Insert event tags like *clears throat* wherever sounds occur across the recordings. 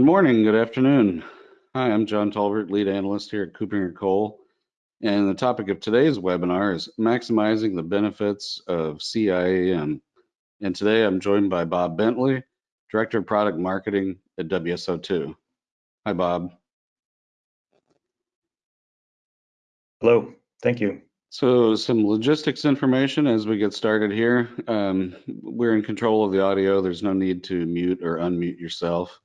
Good morning, good afternoon. Hi, I'm John Tolbert, lead analyst here at KuppingerCole. And the topic of today's webinar is maximizing the benefits of CIAM. And today I'm joined by Bob Bentley, Director of Product Marketing at WSO2. Hi, Bob. Hello, thank you. So some logistics information as we get started here. Um, we're in control of the audio. There's no need to mute or unmute yourself.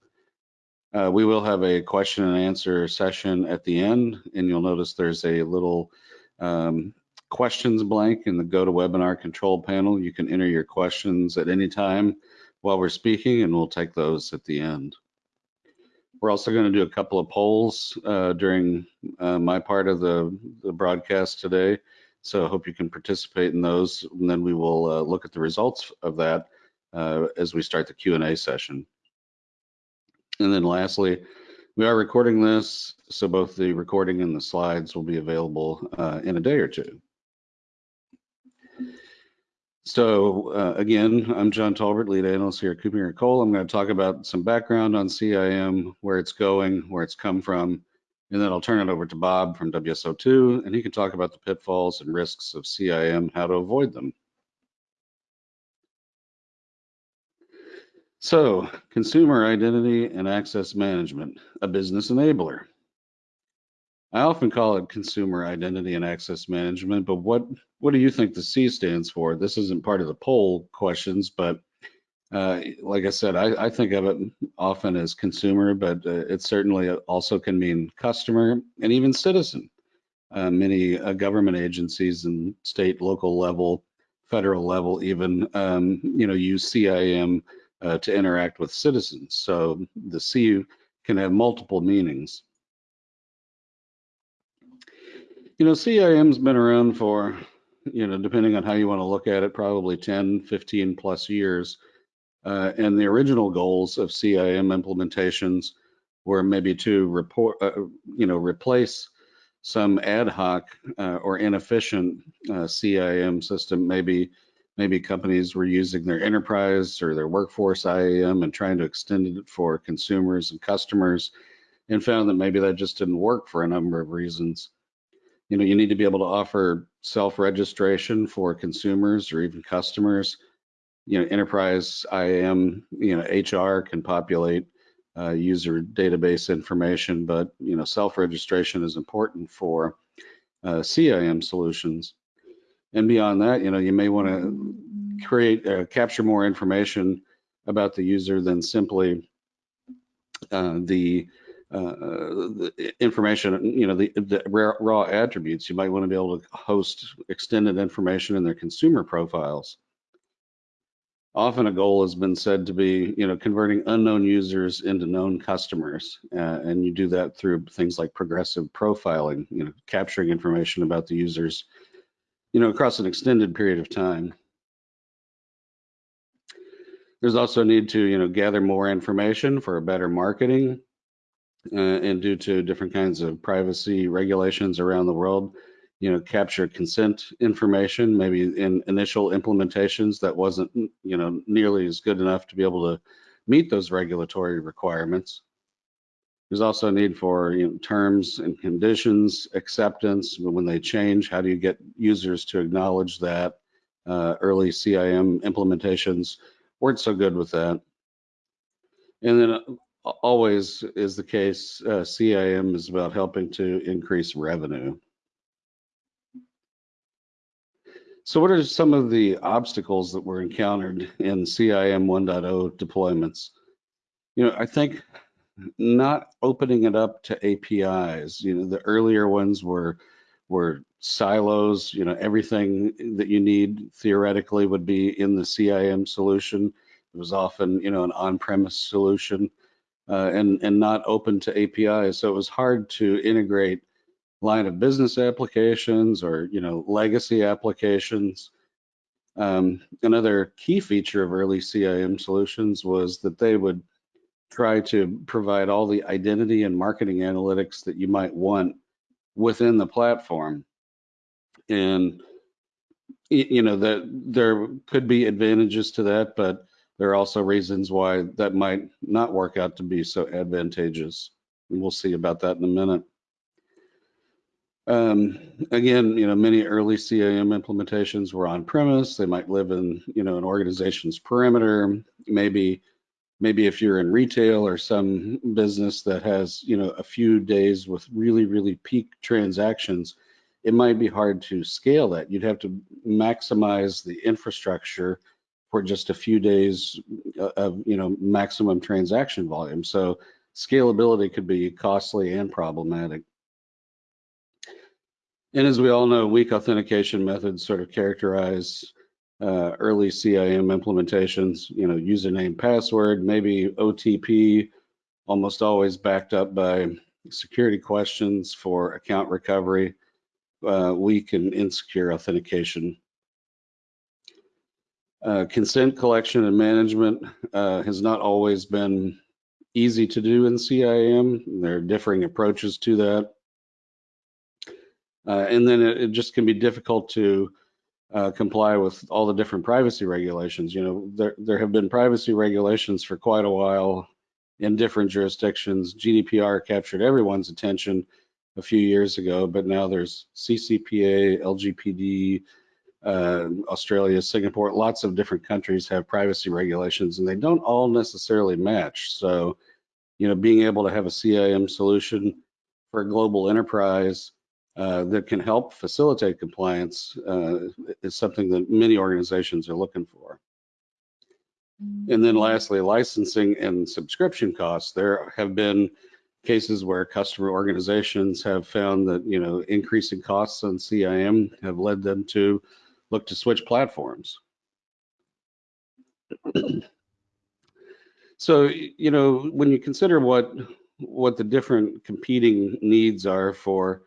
Uh, we will have a question and answer session at the end, and you'll notice there's a little um, questions blank in the GoToWebinar control panel. You can enter your questions at any time while we're speaking, and we'll take those at the end. We're also going to do a couple of polls uh, during uh, my part of the, the, broadcast today. So I hope you can participate in those, and then we will uh, look at the results of that uh, as we start the Q&A session. And then lastly, we are recording this, so both the recording and the slides will be available uh, in a day or two. So uh, again, I'm John Tolbert, lead analyst here at KuppingerCole. I'm going to talk about some background on CIAM, where it's going, where it's come from, and then I'll turn it over to Bob from WSO2, and he can talk about the pitfalls and risks of CIAM, how to avoid them. So, consumer identity and access management, a business enabler. I often call it consumer identity and access management, but what what do you think the C stands for? This isn't part of the poll questions, but uh, like I said, I, I, think of it often as consumer, but uh, it certainly also can mean customer and even citizen. Uh, many uh, government agencies and state, local level, federal level, even um, you know use CIAM uh, to interact with citizens. So the C can have multiple meanings. You know, CIAM's been around for, you know, depending on how you want to look at it, probably 10, 15 plus years. Uh, and the original goals of CIAM implementations were maybe to report, uh, you know, replace some ad hoc uh, or inefficient uh, CIAM system, maybe maybe companies were using their enterprise or their workforce IAM and trying to extend it for consumers and customers and found that maybe that just didn't work for a number of reasons. You know, you need to be able to offer self-registration for consumers or even customers. You know, enterprise IAM, you know, HR can populate uh, user database information, but you know, self-registration is important for uh, CIAM solutions. And beyond that, you know, you may want to create, uh, capture more information about the user than simply uh, the, uh, the, information, you know, the, the raw, raw, attributes. You might want to be able to host extended information in their consumer profiles. Often a goal has been said to be, you know, converting unknown users into known customers. Uh, and you do that through things like progressive profiling, you know, capturing information about the users you know, across an extended period of time. There's also a need to, you know, gather more information for a better marketing uh, and due to different kinds of privacy regulations around the world, you know, capture consent information, maybe in initial implementations that wasn't, you know, nearly as good enough to be able to meet those regulatory requirements. There's also a need for you know, terms and conditions, acceptance when they change. How do you get users to acknowledge that? Uh, early CIAM implementations weren't so good with that. And then uh, always is the case, uh, CIAM is about helping to increase revenue. So what are some of the obstacles that were encountered in CIAM 1.0 deployments? You know, I think not opening it up to APIs. You know, the earlier ones were were silos. You know, everything that you need theoretically would be in the CIAM solution. It was often, you know, an on-premise solution uh, and and not open to APIs. So it was hard to integrate line of business applications or you know legacy applications. Um, another key feature of early CIAM solutions was that they would try to provide all the identity and marketing analytics that you might want within the platform. And you know that there could be advantages to that, but there are also reasons why that might not work out to be so advantageous. And we'll see about that in a minute. Um, again, you know, many early CIAM implementations were on premise. They might live in, you know, an organization's perimeter. Maybe, maybe if you're in retail or some business that has, you know, a few days with really, really peak transactions, it might be hard to scale that. You'd have to maximize the infrastructure for just a few days uh, of, you know, maximum transaction volume. So scalability could be costly and problematic. And as we all know, weak authentication methods sort of characterize uh, early CIAM implementations, you know, username, password, maybe OTP, almost always backed up by security questions for account recovery, uh, weak and insecure authentication. Uh, consent collection and management uh, has not always been easy to do in CIAM. There are differing approaches to that. Uh, and then it, it, just can be difficult to uh, comply with all the different privacy regulations. You know, there, there have been privacy regulations for quite a while in different jurisdictions. GDPR captured everyone's attention a few years ago, but now there's CCPA, LGPD, uh, Australia, Singapore, lots of different countries have privacy regulations and they don't all necessarily match. So, you know, being able to have a CIAM solution for a global enterprise uh, that can help facilitate compliance uh, is something that many organizations are looking for. And then lastly, licensing and subscription costs. There have been cases where customer organizations have found that, you know, increasing costs on CIAM have led them to look to switch platforms. so, you know, when you consider what what the different competing needs are for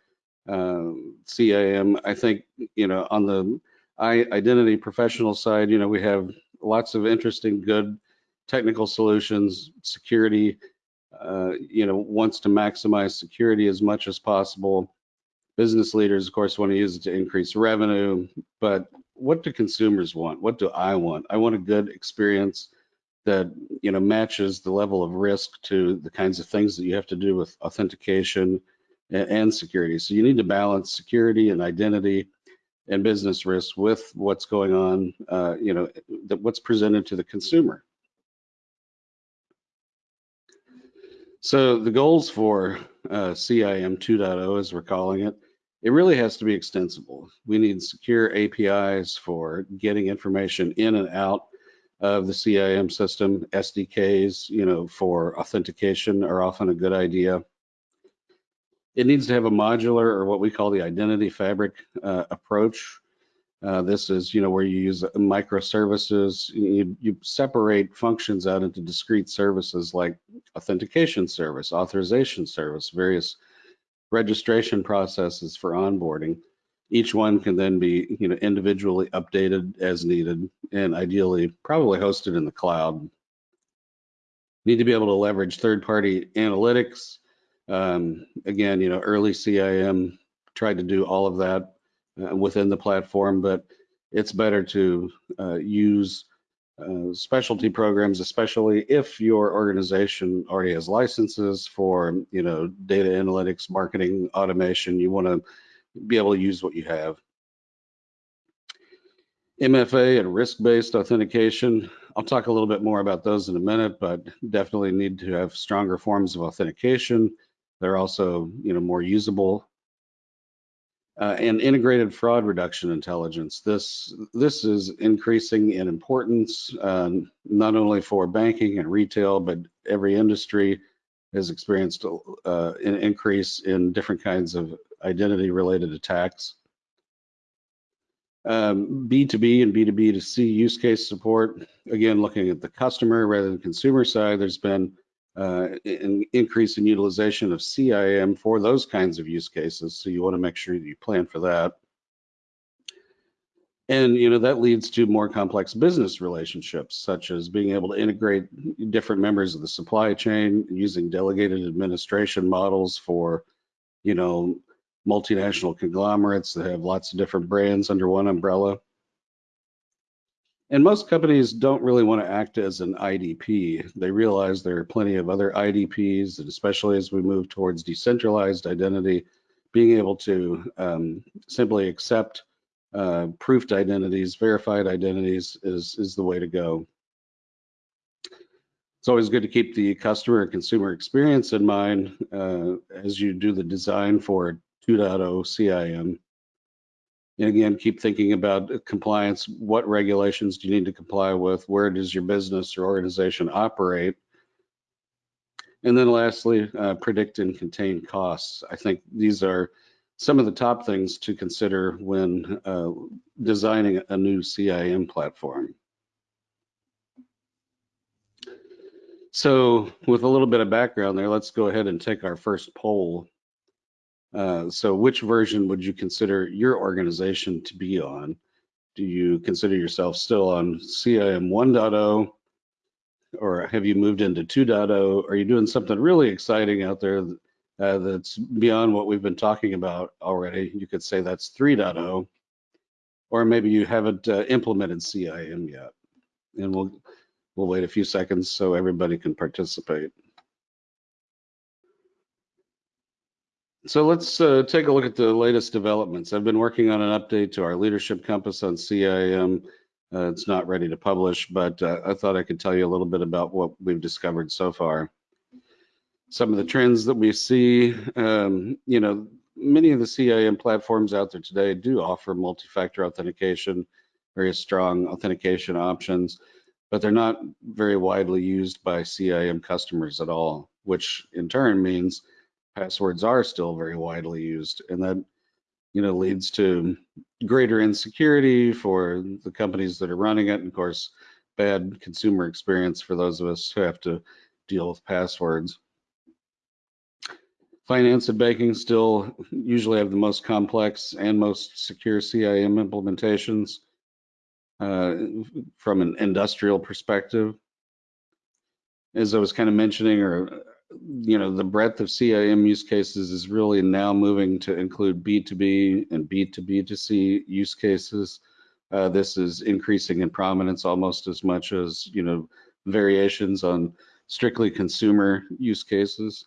uh, CIAM. I think, you know, on the identity professional side, you know, we have lots of interesting, good technical solutions. Security, uh, you know, wants to maximize security as much as possible. Business leaders, of course, want to use it to increase revenue. But what do consumers want? What do I want? I want a good experience that you know matches the level of risk to the kinds of things that you have to do with authentication and security. So you need to balance security and identity and business risk with what's going on, uh, you know, that what's presented to the consumer. So the goals for uh, CIAM 2.0, as we're calling it, it really has to be extensible. We need secure APIs for getting information in and out of the CIAM system. SDKs, you know, for authentication are often a good idea. It needs to have a modular or what we call the identity fabric uh, approach. Uh, this is, you know, where you use microservices. You, you separate functions out into discrete services like authentication service, authorization service, various registration processes for onboarding. Each one can then be, you know, individually updated as needed, and ideally, probably hosted in the cloud. Need to be able to leverage third-party analytics, um, again, you know, early CIAM tried to do all of that uh, within the platform, but it's better to uh, use uh, specialty programs, especially if your organization already has licenses for, you know, data analytics, marketing, automation. You want to be able to use what you have. MFA and risk-based authentication. I'll talk a little bit more about those in a minute, but definitely need to have stronger forms of authentication they're also, you know, more usable. Uh, and integrated fraud reduction intelligence. This this is increasing in importance, um, not only for banking and retail, but every industry has experienced uh, an increase in different kinds of identity-related attacks. Um, B2B and B2B to C use case support. Again, looking at the customer rather than consumer side, there's been uh, an increase in utilization of CIAM for those kinds of use cases. So you want to make sure that you plan for that. And you know that leads to more complex business relationships, such as being able to integrate different members of the supply chain, using delegated administration models for, you know, multinational conglomerates that have lots of different brands under one umbrella. And most companies don't really want to act as an IDP. They realize there are plenty of other IDPs, and especially as we move towards decentralized identity, being able to um, simply accept uh, proofed identities, verified identities is, is the way to go. It's always good to keep the customer and consumer experience in mind uh, as you do the design for 2.0 CIAM. And again, keep thinking about compliance. What regulations do you need to comply with? Where does your business or organization operate? And then lastly, uh, predict and contain costs. I think these are some of the top things to consider when uh, designing a new CIAM platform. So with a little bit of background there, let's go ahead and take our first poll. Uh, so which version would you consider your organization to be on? Do you consider yourself still on CIAM 1.0 or have you moved into 2.0? Are you doing something really exciting out there uh, that's beyond what we've been talking about already? You could say that's 3.0 or maybe you haven't uh, implemented CIAM yet. And we'll, we'll wait a few seconds so everybody can participate. So let's uh, take a look at the latest developments. I've been working on an update to our leadership compass on CIAM. Uh, it's not ready to publish, but uh, I thought I could tell you a little bit about what we've discovered so far. Some of the trends that we see, um, you know, many of the CIAM platforms out there today do offer multi-factor authentication, very strong authentication options, but they're not very widely used by CIAM customers at all, which in turn means passwords are still very widely used and that you know leads to greater insecurity for the companies that are running it and of course bad consumer experience for those of us who have to deal with passwords. Finance and banking still usually have the most complex and most secure CIAM implementations uh, from an industrial perspective. As I was kind of mentioning or you know, the breadth of CIAM use cases is really now moving to include B2B and B2B2C use cases. Uh, this is increasing in prominence almost as much as, you know, variations on strictly consumer use cases.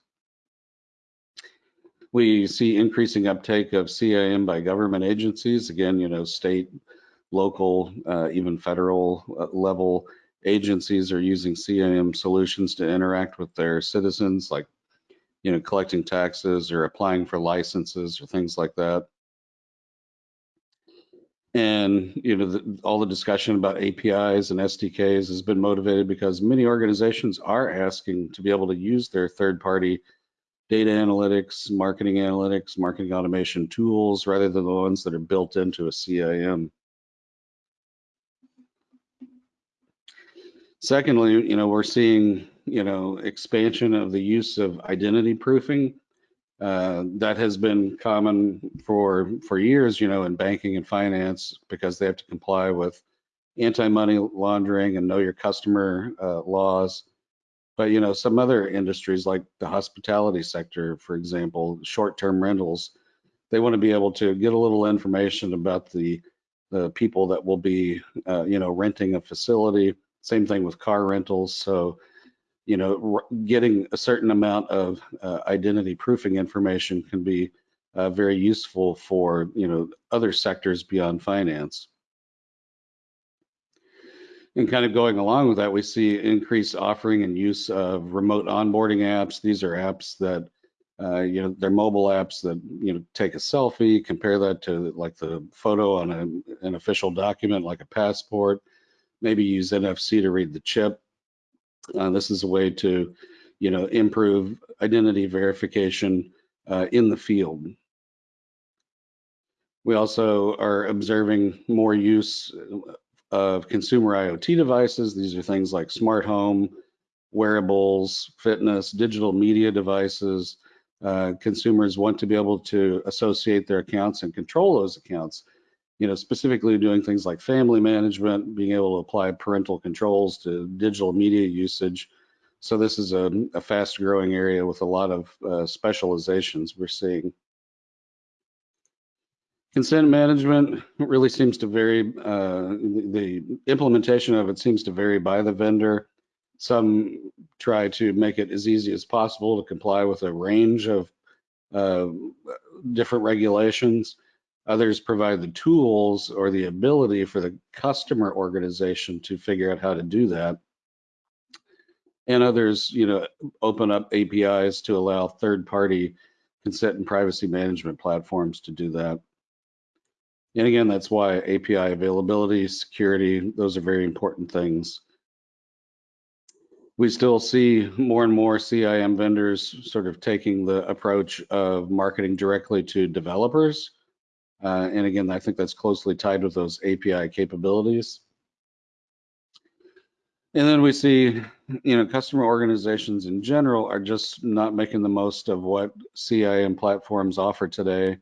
We see increasing uptake of CIAM by government agencies, again, you know, state, local, uh, even federal uh, level agencies are using CIAM solutions to interact with their citizens, like you know, collecting taxes or applying for licenses or things like that. And you know, the, all the discussion about APIs and SDKs has been motivated because many organizations are asking to be able to use their third-party data analytics, marketing analytics, marketing automation tools, rather than the ones that are built into a CIAM. Secondly, you know, we're seeing, you know, expansion of the use of identity proofing. Uh, that has been common for for years, you know, in banking and finance because they have to comply with anti-money laundering and know your customer uh, laws. But you know, some other industries like the hospitality sector, for example, short-term rentals, they want to be able to get a little information about the the people that will be, uh, you know, renting a facility same thing with car rentals. So, you know, getting a certain amount of uh, identity proofing information can be uh, very useful for, you know, other sectors beyond finance. And kind of going along with that, we see increased offering and use of remote onboarding apps. These are apps that, uh, you know, they're mobile apps that, you know, take a selfie, compare that to like the photo on a, an official document like a passport, maybe use NFC to read the chip. Uh, this is a way to, you know, improve identity verification uh, in the field. We also are observing more use of consumer IoT devices. These are things like smart home, wearables, fitness, digital media devices. Uh, consumers want to be able to associate their accounts and control those accounts you know, specifically doing things like family management, being able to apply parental controls to digital media usage. So this is a, a fast growing area with a lot of uh, specializations we're seeing. Consent management really seems to vary. Uh, the the implementation of it seems to vary by the vendor. Some try to make it as easy as possible to comply with a range of uh, different regulations. Others provide the tools or the ability for the customer organization to figure out how to do that. And others, you know, open up APIs to allow third-party consent and privacy management platforms to do that. And again, that's why API availability, security, those are very important things. We still see more and more CIAM vendors sort of taking the approach of marketing directly to developers. Uh, and again, I think that's closely tied with those API capabilities. And then we see, you know, customer organizations in general are just not making the most of what CIAM platforms offer today.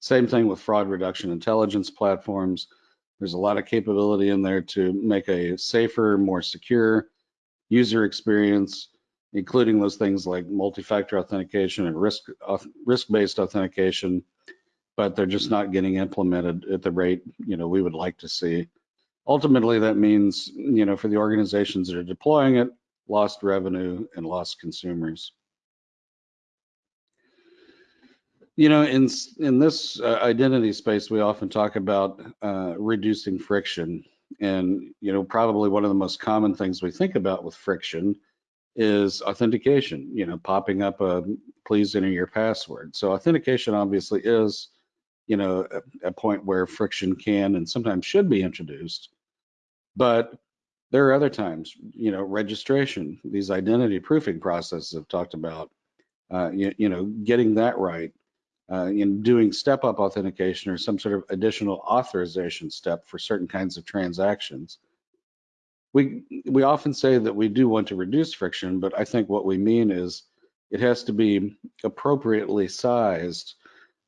Same thing with fraud reduction intelligence platforms. There's a lot of capability in there to make a safer, more secure user experience, including those things like multi-factor authentication and risk risk-based authentication, but they're just not getting implemented at the rate you know we would like to see. Ultimately, that means you know for the organizations that are deploying it, lost revenue and lost consumers. You know, in in this uh, identity space, we often talk about uh, reducing friction, and you know, probably one of the most common things we think about with friction is authentication. You know, popping up a please enter your password. So authentication obviously is, you know, a, a point where friction can and sometimes should be introduced, but there are other times, you know, registration, these identity proofing processes I've talked about, uh, you, you know, getting that right uh, in doing step-up authentication or some sort of additional authorization step for certain kinds of transactions. We, we often say that we do want to reduce friction, but I think what we mean is it has to be appropriately sized,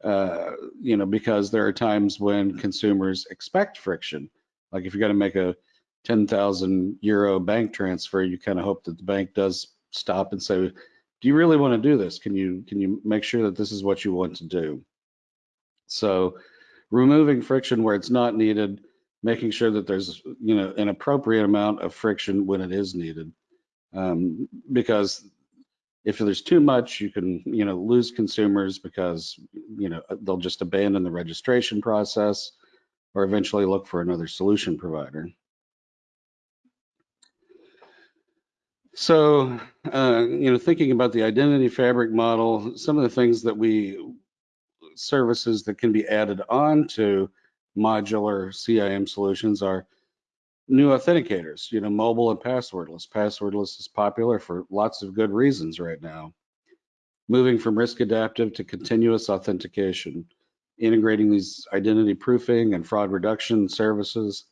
uh, you know, because there are times when consumers expect friction. Like if you're going to make a 10,000 euro bank transfer, you kind of hope that the bank does stop and say, do you really want to do this? Can you can you make sure that this is what you want to do? So removing friction where it's not needed, making sure that there's you know an appropriate amount of friction when it is needed. Um, because if there's too much, you can you know lose consumers because you know they'll just abandon the registration process or eventually look for another solution provider. So, uh, you know, thinking about the identity fabric model, some of the things that we services that can be added on to modular CIAM solutions are new authenticators, you know, mobile and passwordless. Passwordless is popular for lots of good reasons right now. Moving from risk adaptive to continuous authentication, integrating these identity proofing and fraud reduction services,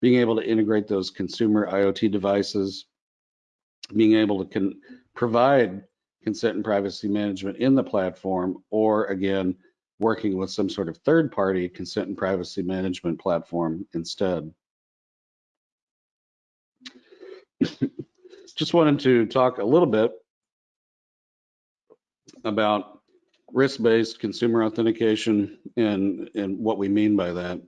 being able to integrate those consumer IoT devices, being able to con- provide consent and privacy management in the platform, or again, working with some sort of third party consent and privacy management platform instead. Just wanted to talk a little bit about risk-based consumer authentication and, and what we mean by that.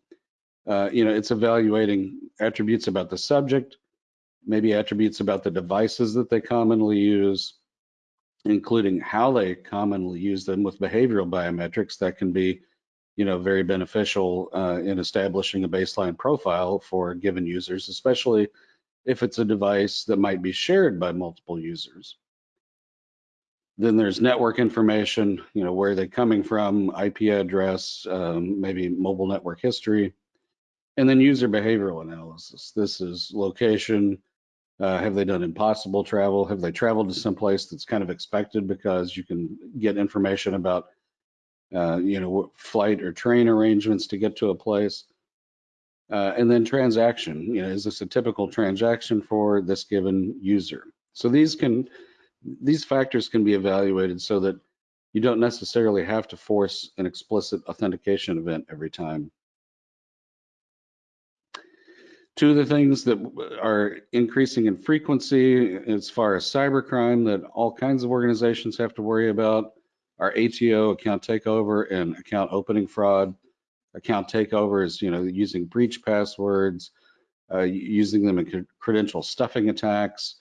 Uh, you know, it's evaluating attributes about the subject, maybe attributes about the devices that they commonly use, including how they commonly use them with behavioral biometrics that can be you know, very beneficial uh, in establishing a baseline profile for given users, especially if it's a device that might be shared by multiple users. Then there's network information, you know, where they're they coming from, IP address, um, maybe mobile network history, and then user behavioral analysis. This is location, uh, have they done impossible travel? Have they traveled to some place that's kind of expected because you can get information about, uh, you know, flight or train arrangements to get to a place? Uh, and then transaction, you know, is this a typical transaction for this given user? So these can, these factors can be evaluated so that you don't necessarily have to force an explicit authentication event every time. Two of the things that are increasing in frequency as far as cybercrime that all kinds of organizations have to worry about are ATO, account takeover, and account opening fraud. Account takeovers, you know, using breach passwords, uh, using them in credential stuffing attacks.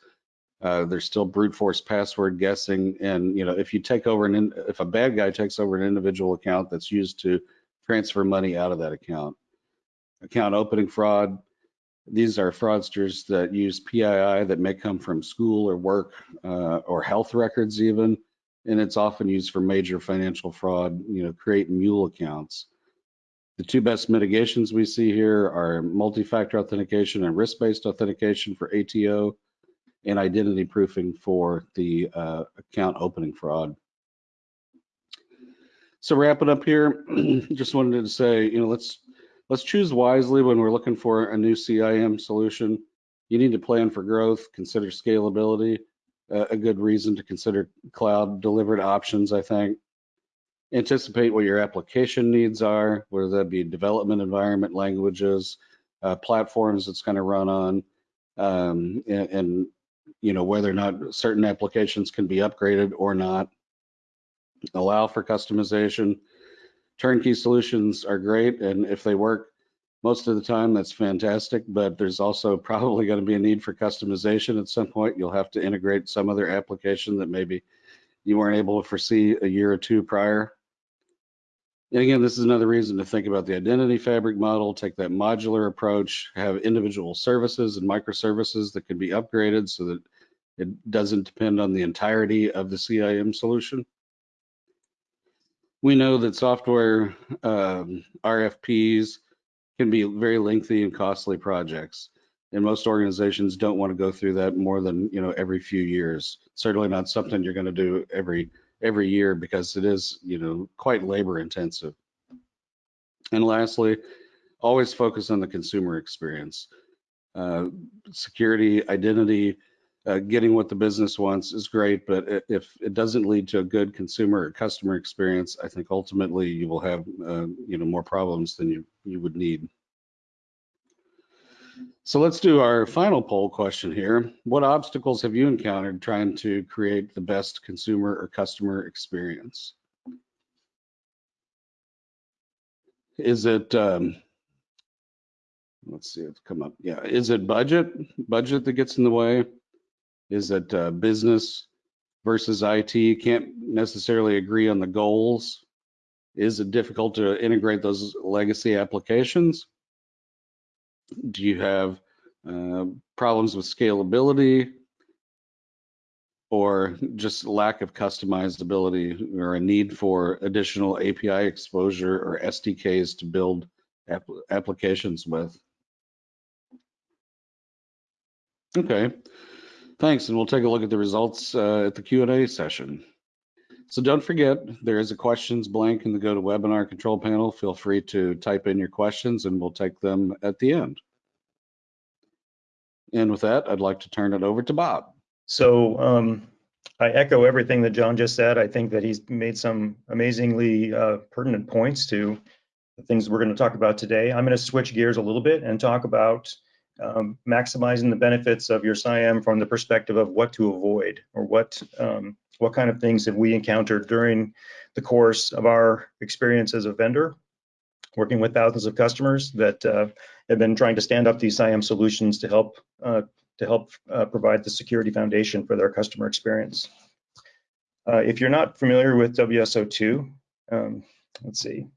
Uh, there's still brute force password guessing, and you know, if you take over an if a bad guy takes over an individual account that's used to transfer money out of that account, account opening fraud. These are fraudsters that use PII that may come from school or work uh, or health records even, and it's often used for major financial fraud. You know, create mule accounts. The two best mitigations we see here are multi-factor authentication and risk-based authentication for ATO and identity proofing for the uh, account opening fraud. So wrapping up here, *clears throat* just wanted to say, you know, let's let's choose wisely when we're looking for a new CIAM solution. You need to plan for growth, consider scalability, uh, a good reason to consider cloud delivered options, I think. Anticipate what your application needs are, whether that be development environment, languages, uh, platforms it's going to run on, um, and, and you know whether or not certain applications can be upgraded or not. Allow for customization. Turnkey solutions are great, and if they work most of the time, that's fantastic. But there's also *laughs* probably going to be a need for customization at some point. You'll have to integrate some other application that maybe you weren't able to foresee a year or two prior. And again, this is another reason to think about the identity fabric model, take that modular approach, have individual services and microservices that can be upgraded so that it doesn't depend on the entirety of the CIAM solution. We know that software um, RFPs can be very lengthy and costly projects. And most organizations don't want to go through that more than, you know, every few years. Certainly not something you're going to do every every year because it is, you know, quite labor intensive. And lastly, always focus on the consumer experience. Uh, security, identity, uh, getting what the business wants is great, but if it doesn't lead to a good consumer or customer experience, I think ultimately you will have, uh, you know, more problems than you, you would need. So let's do our final poll question here. What obstacles have you encountered trying to create the best consumer or customer experience? Is it, um, let's see, it's come up. Yeah, is it budget? Budget that gets in the way? Is it uh, business versus IT? Can't necessarily agree on the goals. Is it difficult to integrate those legacy applications? Do you have uh, problems with scalability or just lack of customizability or a need for additional API exposure or SDKs to build applications with? Okay, thanks. And we'll take a look at the results uh, at the Q&A session. So don't forget, there is a questions blank in the GoToWebinar control panel. Feel free to type in your questions and we'll take them at the end. And with that, I'd like to turn it over to Bob. So um, I echo everything that John just said. I think that he's made some amazingly uh, pertinent points to the things we're going to talk about today. I'm going to switch gears a little bit and talk about um, maximizing the benefits of your CIAM from the perspective of what to avoid or what um, what kind of things have we encountered during the course of our experience as a vendor, working with thousands of customers that uh, have been trying to stand up these CIAM solutions to help uh, to help uh, provide the security foundation for their customer experience. Uh, if you're not familiar with WSO2, um, let's see.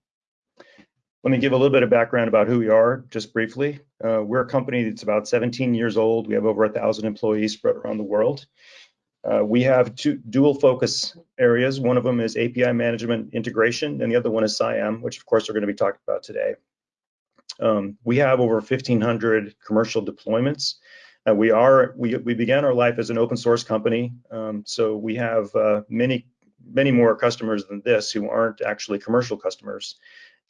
Let me give a little bit of background about who we are, just briefly. Uh, we're a company that's about 17 years old. We have over a thousand employees spread around the world. Uh, we have two dual focus areas. One of them is API management integration, and the other one is CIAM, which of course we're going to be talking about today. Um, we have over 1,500 commercial deployments. Uh, we are we we began our life as an open source company, um, so we have uh, many many more customers than this who aren't actually commercial customers.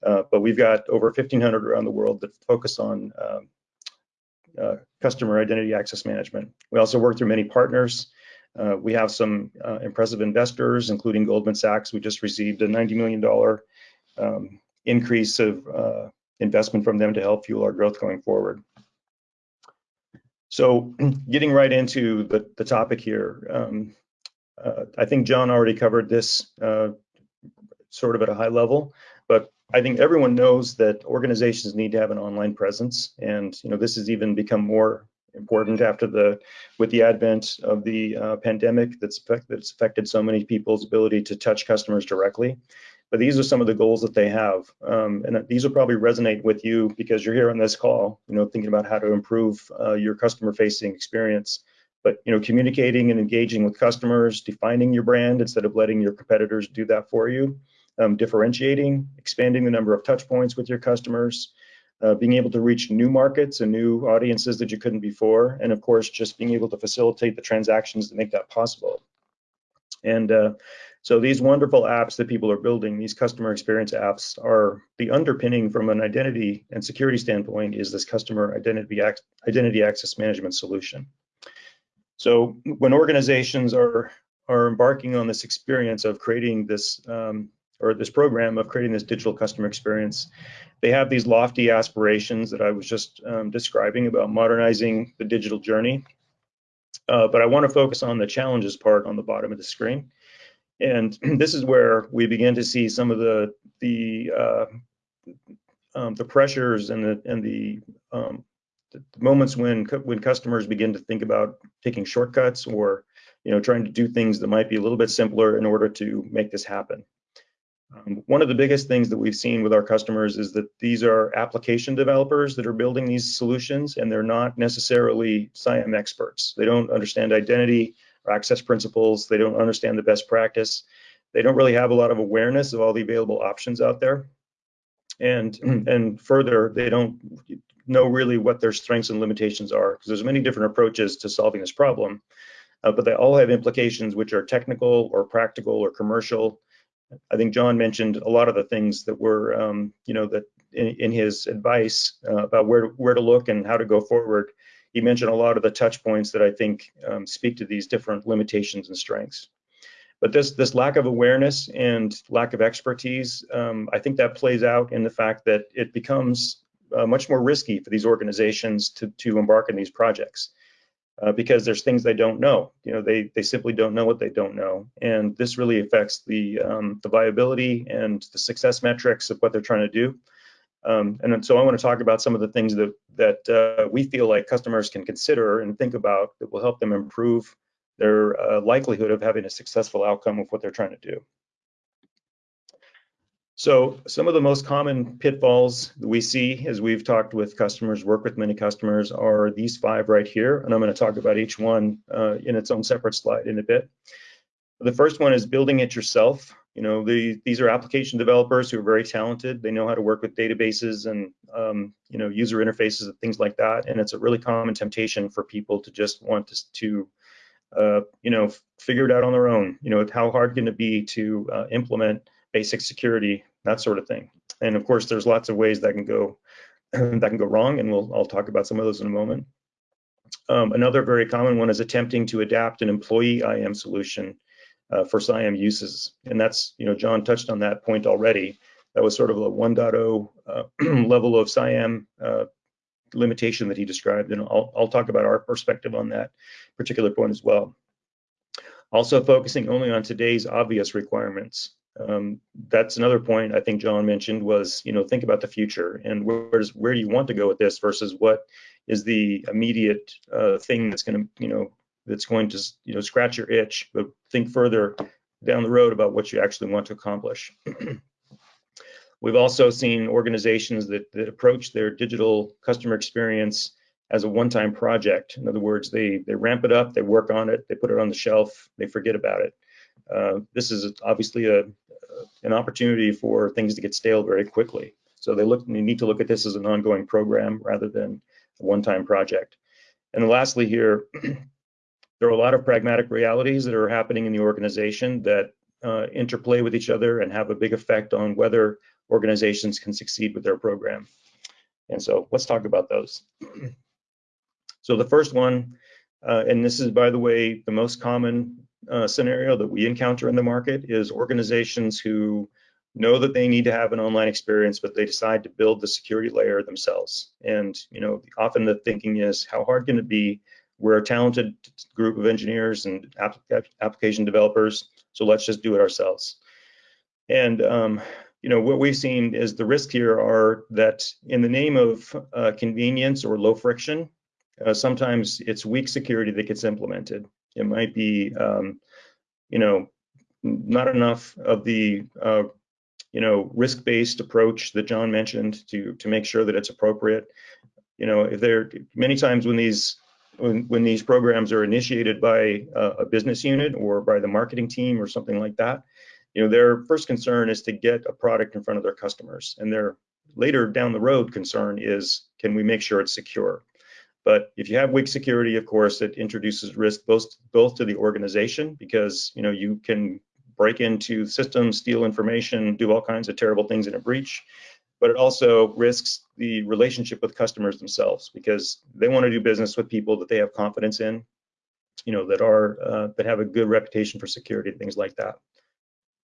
Uh, but we've got over 1,500 around the world that focus on um, uh, customer identity access management. We also work through many partners. Uh, we have some uh, impressive investors, including Goldman Sachs. We just received a $90 million um, increase of uh, investment from them to help fuel our growth going forward. So *clears throat* getting right into the, the topic here, um, uh, I think John already covered this sort of at a high level, I think everyone knows that organizations need to have an online presence, and you know this has even become more important after the with the advent of the uh, pandemic that's that's affected so many people's ability to touch customers directly. But these are some of the goals that they have, um, and these will probably resonate with you because you're here on this call, you know, thinking about how to improve uh, your customer-facing experience. But you know, communicating and engaging with customers, defining your brand instead of letting your competitors do that for you, um, differentiating, expanding the number of touch points with your customers, uh, being able to reach new markets and new audiences that you couldn't before, and of course, just being able to facilitate the transactions that make that possible. And uh, so these wonderful apps that people are building, these customer experience apps, are the underpinning from an identity and security standpoint is this customer identity, identity access management solution. So when organizations are are embarking on this experience of creating this um, or this program of creating this digital customer experience, they have these lofty aspirations that I was just um, describing about modernizing the digital journey. Uh, but I want to focus on the challenges part on the bottom of the screen. And *clears throat* this is where we begin to see some of the the uh, um, the pressures and the and the, um, the moments when when customers begin to think about taking shortcuts or you know trying to do things that might be a little bit simpler in order to make this happen. Um, one of the biggest things that we've seen with our customers is that these are application developers that are building these solutions, and they're not necessarily CIAM experts. They don't understand identity or access principles. They don't understand the best practice. They don't really have a lot of awareness of all the available options out there. And, *clears throat* and further, they don't know really what their strengths and limitations are because there's many different approaches to solving this problem, uh, but they all have implications which are technical or practical or commercial I think John mentioned a lot of the things that were, um, you know, that in, in his advice uh, about where where to look and how to go forward. He mentioned a lot of the touch points that I think um, speak to these different limitations and strengths. But this this lack of awareness and lack of expertise, um, I think that plays out in the fact that it becomes uh, much more risky for these organizations to to embark in these projects uh, because there's things they don't know. You know, they they simply don't know what they don't know, and this really affects the um, the viability and the success metrics of what they're trying to do. Um, and so I want to talk about some of the things that that uh, we feel like customers can consider and think about that will help them improve their uh, likelihood of having a successful outcome of what they're trying to do. So some of the most common pitfalls that we see as we've talked with customers, work with many customers, are these five right here. And I'm going to talk about each one uh, in its own separate slide in a bit. The first one is building it yourself. You know, the, these are application developers who are very talented. They know how to work with databases and, um, you know, user interfaces and things like that. And it's a really common temptation for people to just want to, to uh, you know, figure it out on their own. You know, how hard can it be to uh, implement basic security, that sort of thing. And of course, there's lots of ways that can go *clears throat* that can go wrong, and we'll I'll talk about some of those in a moment. Um, another very common one is attempting to adapt an employee IAM solution uh, for CIAM uses, and that's you know John touched on that point already. That was sort of a 1.0 uh, *clears throat* level of CIAM uh, limitation that he described, and I'll, I'll talk about our perspective on that particular point as well. Also focusing only on today's obvious requirements. Um, that's another point I think John mentioned was, you know, think about the future and where's where do you want to go with this versus what is the immediate uh, thing that's going to, you know, that's going to, you know, scratch your itch, but think further down the road about what you actually want to accomplish. *clears throat* We've also seen organizations that, that approach their digital customer experience as a one-time project. In other words, they they ramp it up, they work on it, they put it on the shelf, they forget about it. Uh, this is obviously a, an opportunity for things to get stale very quickly. So they look, need to look at this as an ongoing program rather than a one-time project. And lastly here, *clears throat* there are a lot of pragmatic realities that are happening in the organization that uh, interplay with each other and have a big effect on whether organizations can succeed with their program. And so let's talk about those. *clears throat* so the first one, uh, and this is, by the way, the most common uh, scenario that we encounter in the market is organizations who know that they need to have an online experience, but they decide to build the security layer themselves. And you know, often the thinking is, how hard can it be? We're a talented group of engineers and app application developers, so let's just do it ourselves. And um, you know, what we've seen is the risks here are that in the name of uh, convenience or low friction, uh, sometimes it's weak security that gets implemented. It might be, um, you know, not enough of the, uh, you know, risk-based approach that John mentioned to to make sure that it's appropriate. You know, if there many times when these when, when these programs are initiated by a, a business unit or by the marketing team or something like that, you know, their first concern is to get a product in front of their customers, and their later down the road concern is, can we make sure it's secure? But if you have weak security, of course, it introduces risk both both to the organization because you know you can break into systems, steal information, do all kinds of terrible things in a breach. But it also risks the relationship with customers themselves because they want to do business with people that they have confidence in, you know, that are uh, that have a good reputation for security, and things like that.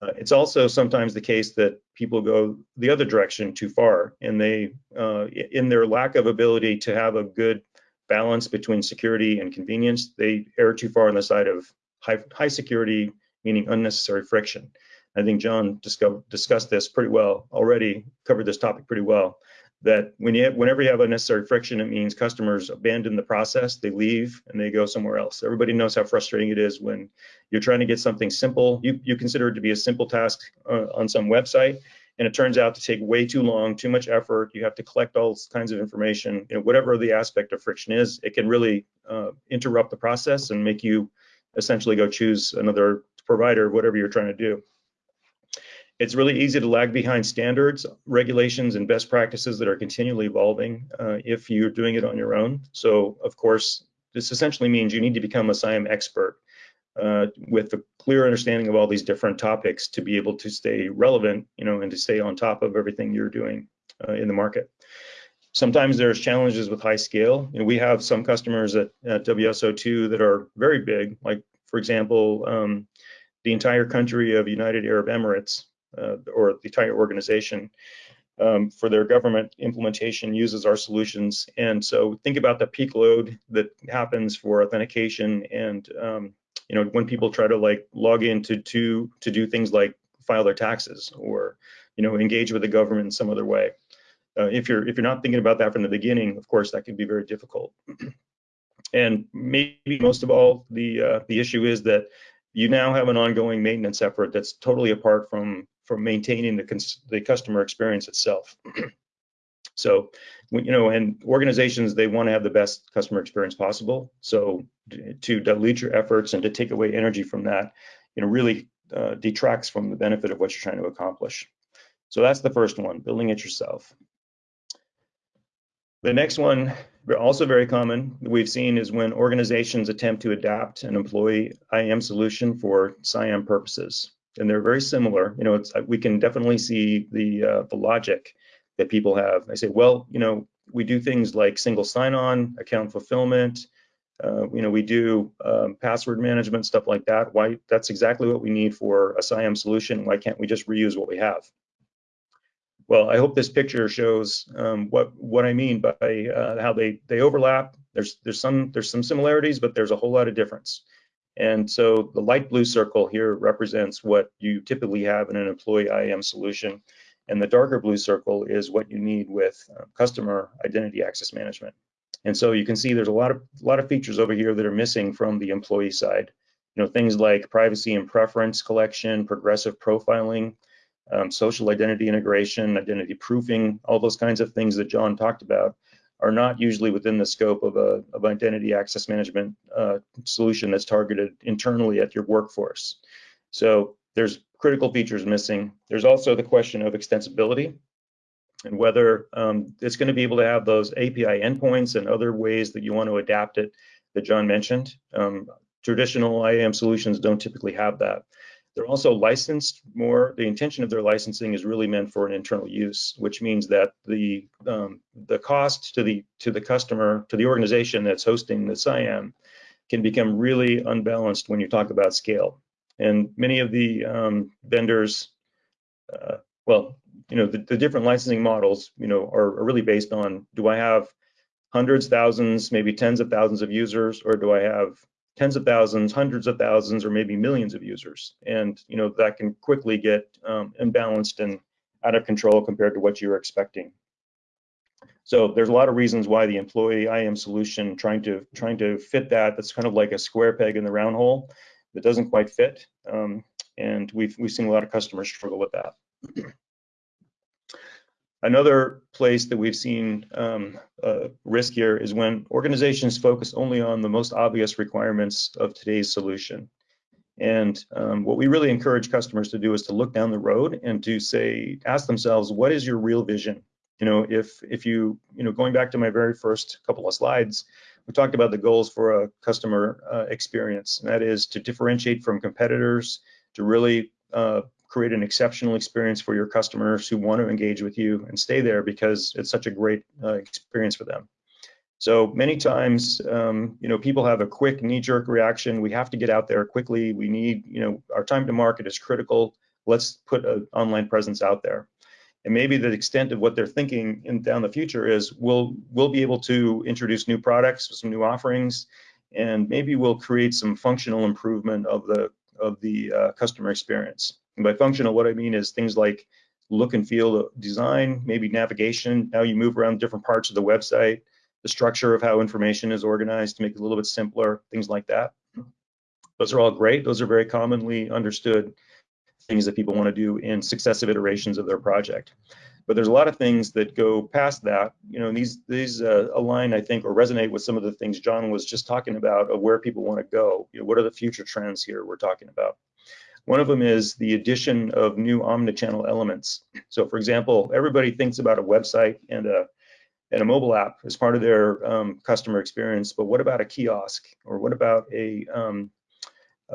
Uh, it's also sometimes the case that people go the other direction too far, and they, uh, in their lack of ability to have a good balance between security and convenience, they err too far on the side of high, high security, meaning unnecessary friction. I think John discussed this pretty well already, covered this topic pretty well that when you have, whenever you have unnecessary friction, it means customers abandon the process, they leave and they go somewhere else. Everybody knows how frustrating it is when you're trying to get something simple, you, you consider it to be a simple task uh, on some website, and it turns out to take way too long, too much effort. You have to collect all kinds of information. You know, whatever the aspect of friction is, it can really uh, interrupt the process and make you essentially go choose another provider, whatever you're trying to do. It's really easy to lag behind standards, regulations, and best practices that are continually evolving uh, if you're doing it on your own. So, of course, this essentially means you need to become a CIAM expert uh, with a clear understanding of all these different topics to be able to stay relevant, you know, and to stay on top of everything you're doing uh, in the market. Sometimes there's challenges with high scale. You know, we have some customers at, at WSO2 that are very big, like for example, um, the entire country of United Arab Emirates uh, or the entire organization um, for their government implementation uses our solutions. And so think about the peak load that happens for authentication and um, you know when people try to like log in to, to to do things like file their taxes or you know engage with the government in some other way. Uh, if you're if you're not thinking about that from the beginning, of course that can be very difficult. *clears throat* and maybe most of all, the uh, the issue is that you now have an ongoing maintenance effort that's totally apart from from maintaining the, the customer experience itself. *clears throat* so, you know, and organizations, they want to have the best customer experience possible. So to dilute your efforts and to take away energy from that, you know, really uh, detracts from the benefit of what you're trying to accomplish. So that's the first one, building it yourself. The next one, also very common, we've seen is when organizations attempt to adapt an employee IAM solution for CIAM purposes and they're very similar. You know, it's we can definitely see the uh, the logic that people have. I say, well, you know, we do things like single sign-on, account fulfillment. Uh, you know, we do um, password management, stuff like that. Why? That's exactly what we need for a CIAM solution. Why can't we just reuse what we have? Well, I hope this picture shows um, what what I mean by uh, how they they overlap. There's there's some there's some similarities, but there's a whole lot of difference. And so the light blue circle here represents what you typically have in an employee IAM solution. And the darker blue circle is what you need with uh, customer identity access management. And so you can see there's a lot of a lot of features over here that are missing from the employee side. You know, things like privacy and preference collection, progressive profiling, um, social identity integration, identity proofing, all those kinds of things that John talked about are not usually within the scope of a of identity access management uh, solution that's targeted internally at your workforce. So there's critical features missing. There's also the question of extensibility and whether um, it's going to be able to have those API endpoints and other ways that you want to adapt it that John mentioned. Um, traditional IAM solutions don't typically have that. They're also licensed more. The intention of their licensing is really meant for an internal use, which means that the um, the cost to the to the customer to the organization that's hosting the CIAM can become really unbalanced when you talk about scale. And many of the um, vendors, uh, well, you know, the, the, different licensing models, you know, are, are really based on do I have hundreds, thousands, maybe tens of thousands of users, or do I have tens of thousands, hundreds of thousands, or maybe millions of users. And you know that can quickly get um, imbalanced and out of control compared to what you're expecting. So there's a lot of reasons why the employee IAM solution trying to trying to fit that. That's kind of like a square peg in the round hole that doesn't quite fit. Um, and we've we've seen a lot of customers struggle with that. *clears throat* Another place that we've seen um, uh, risk here is when organizations focus only on the most obvious requirements of today's solution. And um, what we really encourage customers to do is to look down the road and to say, ask themselves, what is your real vision? You know, if if you, you know, going back to my very first couple of slides, we talked about the goals for a customer uh, experience, and that is to differentiate from competitors, to really uh, create an exceptional experience for your customers who want to engage with you and stay there because it's such a great uh, experience for them. So many times, um, you know, people have a quick knee-jerk reaction. We have to get out there quickly. We need, you know, our time to market is critical. Let's put an online presence out there. And maybe the extent of what they're thinking in down the future is we'll we'll be able to introduce new products, some new offerings, and maybe we'll create some functional improvement of the of the uh, customer experience. And by functional, what I mean is things like look and feel design, maybe navigation, how you move around different parts of the website, the structure of how information is organized to make it a little bit simpler, things like that. Those are all great. Those are very commonly understood things that people want to do in successive iterations of their project. But there's a lot of things that go past that. You know, these these uh, align, I think, or resonate with some of the things John was just talking about of where people want to go. You know, what are the future trends here we're talking about? One of them is the addition of new omnichannel elements. So, for example, everybody thinks about a website and a and a mobile app as part of their um, customer experience, but what about a kiosk or what about a um,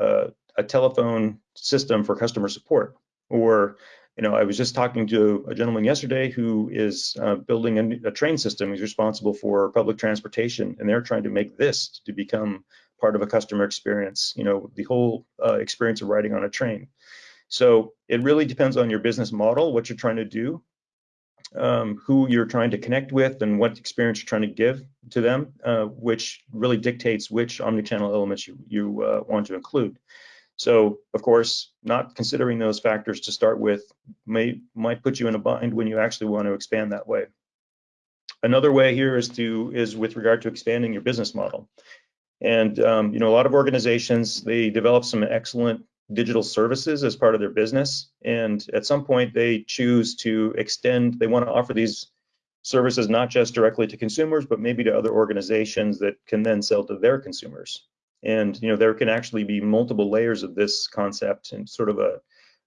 uh, a telephone system for customer support. Or, you know, I was just talking to a gentleman yesterday who is uh, building a, a, train system. He's responsible for public transportation, and they're trying to make this to become part of a customer experience. You know, the whole uh, experience of riding on a train. So it really depends on your business model, what you're trying to do, um, who you're trying to connect with, and what experience you're trying to give to them, uh, which really dictates which omnichannel elements you, you uh, want to include. So of course, not considering those factors to start with may might put you in a bind when you actually want to expand that way. Another way here is to is with regard to expanding your business model. And um, you know, a lot of organizations they develop some excellent digital services as part of their business, and at some point they choose to extend. They want to offer these services not just directly to consumers, but maybe to other organizations that can then sell to their consumers. And you know there can actually be multiple layers of this concept and sort of a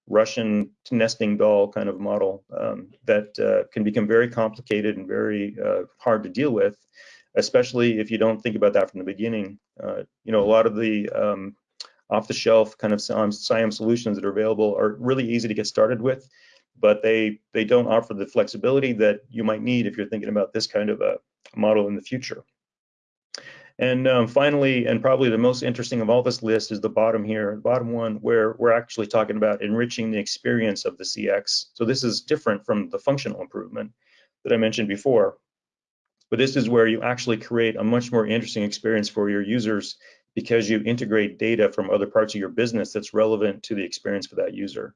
Russian nesting doll kind of model um, that uh, can become very complicated and very uh, hard to deal with, especially if you don't think about that from the beginning. Uh, you know, a lot of the um, off-the-shelf kind of CIAM solutions that are available are really easy to get started with, but they they don't offer the flexibility that you might need if you're thinking about this kind of a model in the future. And um, finally, and probably the most interesting of all this list is the bottom here, bottom one, where we're actually talking about enriching the experience of the CX. So this is different from the functional improvement that I mentioned before. But this is where you actually create a much more interesting experience for your users because you integrate data from other parts of your business that's relevant to the experience for that user.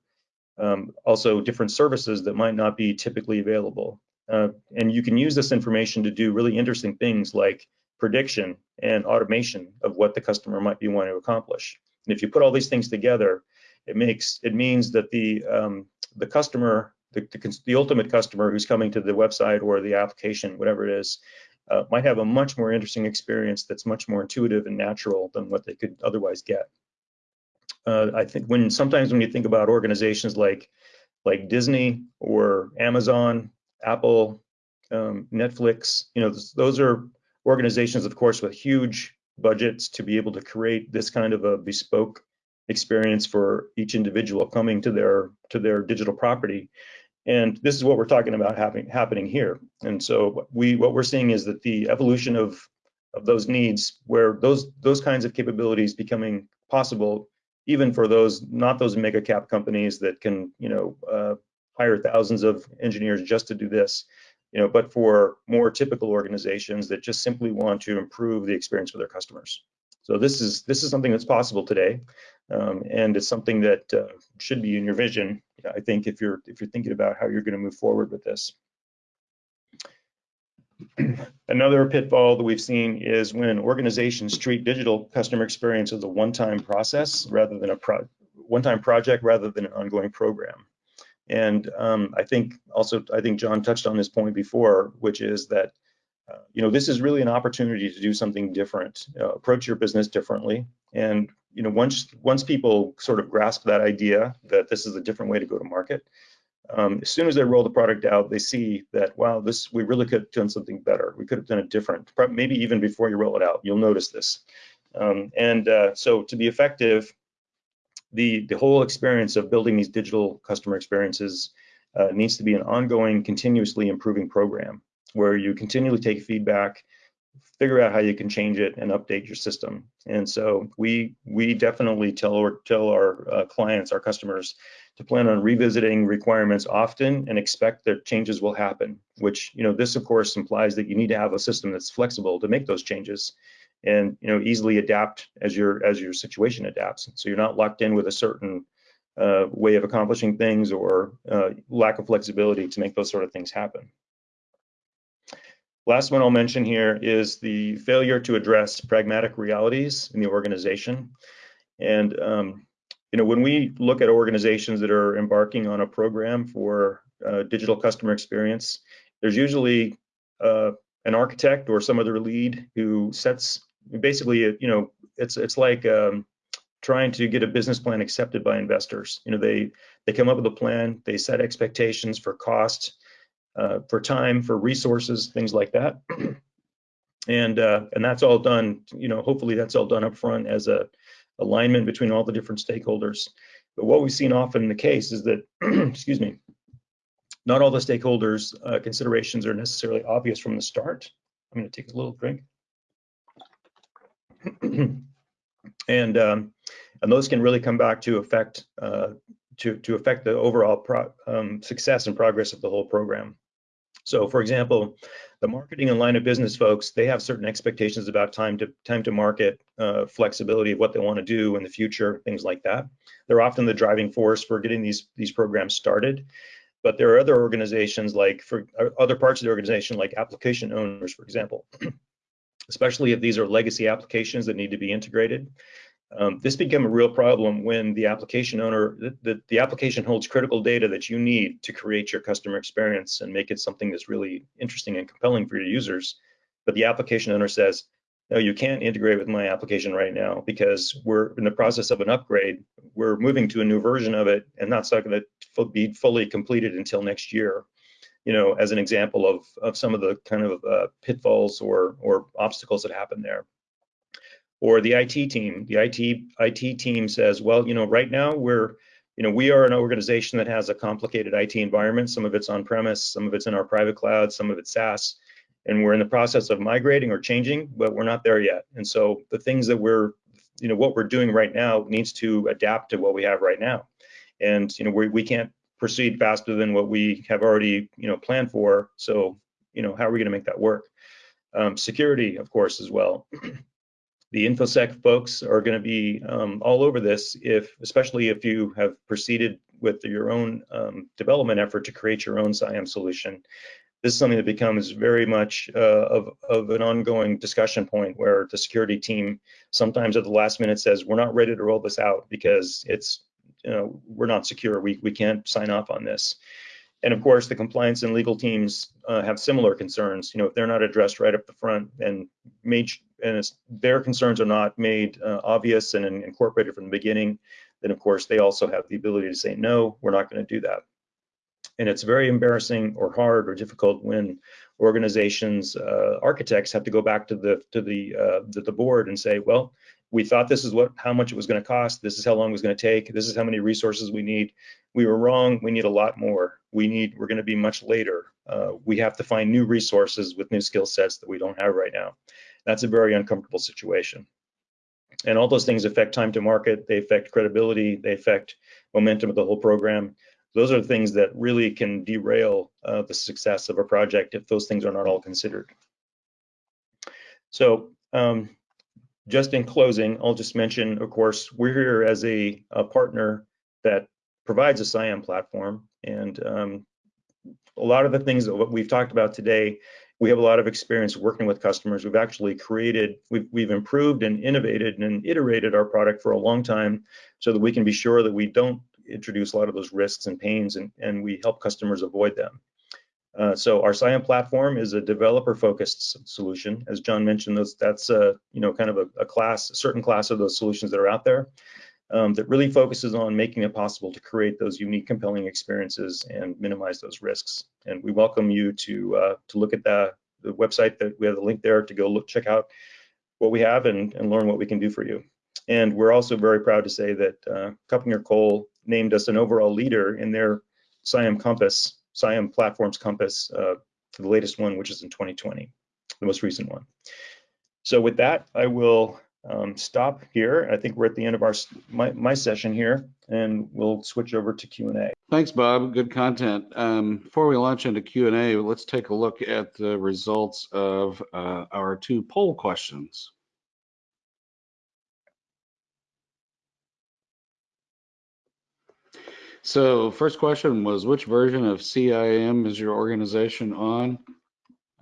Um, also, different services that might not be typically available. Uh, and you can use this information to do really interesting things like prediction and automation of what the customer might be wanting to accomplish. And if you put all these things together, it makes it means that the um, the customer, the, the, the ultimate customer who's coming to the website or the application, whatever it is, uh, might have a much more interesting experience that's much more intuitive and natural than what they could otherwise get. Uh, I think when sometimes when you think about organizations like like Disney or Amazon, Apple, um, Netflix, you know, those, those are organizations, of course, with huge budgets to be able to create this kind of a bespoke experience for each individual coming to their to their digital property. And this is what we're talking about happening happening here. And so we what we're seeing is that the evolution of of those needs, where those those kinds of capabilities becoming possible, even for those not those mega cap companies that can you know uh, hire thousands of engineers just to do this, you know, but for more typical organizations that just simply want to improve the experience for their customers. So this is this is something that's possible today, um, and it's something that uh, should be in your vision I think if you're if you're thinking about how you're going to move forward with this. Another pitfall that we've seen is when organizations treat digital customer experience as a one-time process rather than a pro one-time project rather than an ongoing program. And um, I think also, I think John touched on this point before, which is that, uh, you know, this is really an opportunity to do something different, uh, approach your business differently. And, you know, once, once people sort of grasp that idea that this is a different way to go to market, um, as soon as they roll the product out, they see that, wow, this, we really could have done something better. We could have done it different, maybe even before you roll it out, you'll notice this. Um, and uh, so to be effective, the, the whole experience of building these digital customer experiences uh, needs to be an ongoing, continuously improving program where you continually take feedback, figure out how you can change it and update your system. And so we we definitely tell or tell our uh, clients, our customers, to plan on revisiting requirements often and expect that changes will happen. Which you know this of course implies that you need to have a system that's flexible to make those changes and you know easily adapt as your as your situation adapts. So you're not locked in with a certain uh, way of accomplishing things or uh, lack of flexibility to make those sort of things happen. Last one I'll mention here is the failure to address pragmatic realities in the organization. And um, you know, when we look at organizations that are embarking on a program for uh, digital customer experience, there's usually uh, an architect or some other lead who sets basically, you know, it's it's like um, trying to get a business plan accepted by investors. You know, they they come up with a plan, they set expectations for cost, uh, for time, for resources, things like that, *clears throat* and uh, and that's all done. You know, hopefully that's all done up front as a alignment between all the different stakeholders. But what we've seen often in the case is that, *clears throat* excuse me, not all the stakeholders' uh, considerations are necessarily obvious from the start. I'm going to take a little drink. *clears throat* and um, and those can really come back to affect uh, to to affect the overall um, success and progress of the whole program. So, for example, the marketing and line of business folks they have certain expectations about time to time to market, uh, flexibility of what they want to do in the future, things like that. They're often the driving force for getting these these programs started. But there are other organizations like for uh, other parts of the organization, like application owners, for example, *clears throat* especially if these are legacy applications that need to be integrated. Um, this became a real problem when the application owner, the, the, the, application holds critical data that you need to create your customer experience and make it something that's really interesting and compelling for your users. But the application owner says, no, you can't integrate with my application right now because we're in the process of an upgrade. We're moving to a new version of it and that's not going to be fully completed until next year you know, as an example of, of some of the kind of uh, pitfalls or, or obstacles that happen there. Or the IT team, the IT, IT team says, well, you know, right now we're, you know, we are an organization that has a complicated IT environment. Some of it's on premise, some of it's in our private cloud, some of it's SaaS, and we're in the process of migrating or changing, but we're not there yet. And so the things that we're, you know, what we're doing right now needs to adapt to what we have right now. And, you know, we, we can't proceed faster than what we have already, you know, planned for. So, you know, how are we going to make that work? Um, security, of course, as well. *clears throat* the infosec folks are going to be um, all over this, if especially if you have proceeded with your own um, development effort to create your own CIAM solution. This is something that becomes very much uh, of, of an ongoing discussion point where the security team sometimes at the last minute says, we're not ready to roll this out because it's you know, we're not secure. We, we can't sign off on this. And of course, the compliance and legal teams uh, have similar concerns. You know, if they're not addressed right up the front and made and their concerns are not made uh, obvious and incorporated from the beginning, then of course they also have the ability to say no, we're not going to do that. And it's very embarrassing or hard or difficult when organizations, uh, architects have to go back to the to the uh, the, the board and say, well, we thought this is what how much it was going to cost this is how long it was going to take this is how many resources we need. We were wrong we need a lot more. We need we're going to be much later. Uh, we have to find new resources with new skill sets that we don't have right now. That's a very uncomfortable situation. And all those things affect time to market they affect credibility they affect momentum of the whole program. Those are things that really can derail uh, the success of a project if those things are not all considered. So um, just in closing, I'll just mention, of course, we're here as a, a partner that provides a CIAM platform. And um, a lot of the things that we've talked about today, we have a lot of experience working with customers. We've actually created, we've, we've improved and innovated and iterated our product for a long time so that we can be sure that we don't introduce a lot of those risks and pains and, and we help customers avoid them. Uh, so our CIAM platform is a developer-focused solution. As John mentioned, those, that's a, you know kind of a, a, class, a certain class of those solutions that are out there um, that really focuses on making it possible to create those unique, compelling experiences and minimize those risks. And we welcome you to uh, to look at the, the website that we have the link there to go look check out what we have and, and learn what we can do for you. And we're also very proud to say that uh, KuppingerCole named us an overall leader in their CIAM Compass CIAM Platforms Compass, uh, the latest one, which is in 2020, the most recent one. So with that, I will um, stop here. I think we're at the end of our my, my session here, and we'll switch over to Q&A. Thanks, Bob. Good content. Um, before we launch into Q&A, let's take a look at the results of uh, our two poll questions. So first question was, which version of CIAM is your organization on?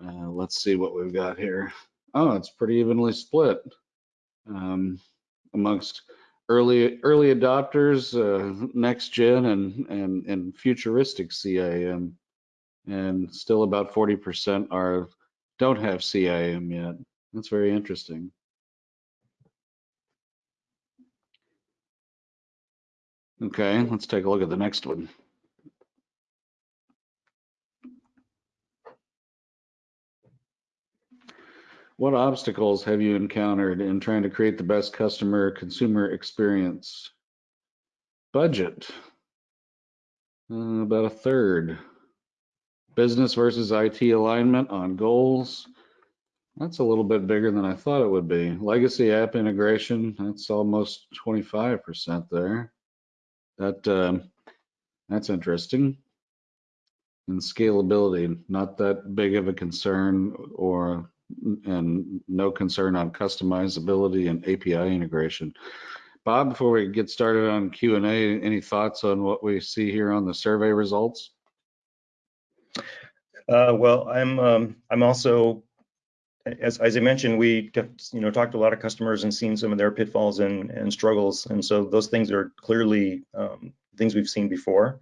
Uh, let's see what we've got here. Oh, it's pretty evenly split um, amongst early early adopters, uh, next gen, and and and futuristic CIAM, and still about 40% are don't have CIAM yet. That's very interesting. Okay, let's take a look at the next one. What obstacles have you encountered in trying to create the best customer consumer experience? Budget, uh, about a third. Business versus IT alignment on goals. That's a little bit bigger than I thought it would be. Legacy app integration, that's almost 25% there. That um, that's interesting. And scalability, not that big of a concern, or and no concern on customizability and API integration. Bob, before we get started on Q and A, any thoughts on what we see here on the survey results? Uh, well, I'm um, I'm also as, as I mentioned, we you know talked to a lot of customers and seen some of their pitfalls and, and struggles, and so those things are clearly um, things we've seen before.